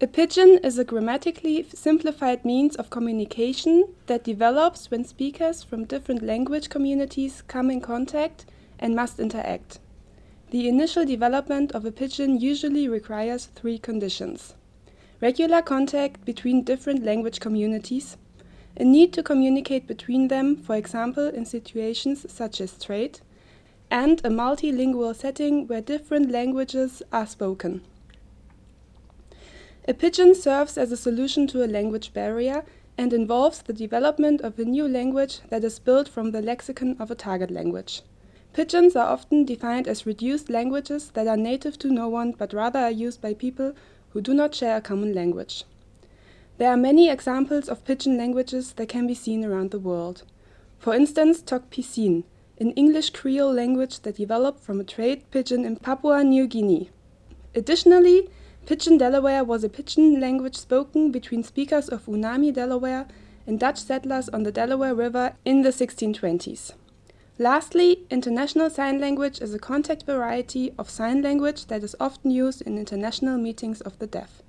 A pidgin is a grammatically simplified means of communication that develops when speakers from different language communities come in contact and must interact. The initial development of a pidgin usually requires three conditions. Regular contact between different language communities, a need to communicate between them, for example in situations such as trade, and a multilingual setting where different languages are spoken. A pidgin serves as a solution to a language barrier and involves the development of a new language that is built from the lexicon of a target language. Pidgins are often defined as reduced languages that are native to no one but rather are used by people who do not share a common language. There are many examples of pidgin languages that can be seen around the world. For instance, Tok Pisin, an English Creole language that developed from a trade pidgin in Papua New Guinea. Additionally, Pidgin Delaware was a pidgin language spoken between speakers of Unami, Delaware, and Dutch settlers on the Delaware River in the 1620s. Lastly, International Sign Language is a contact variety of sign language that is often used in international meetings of the deaf.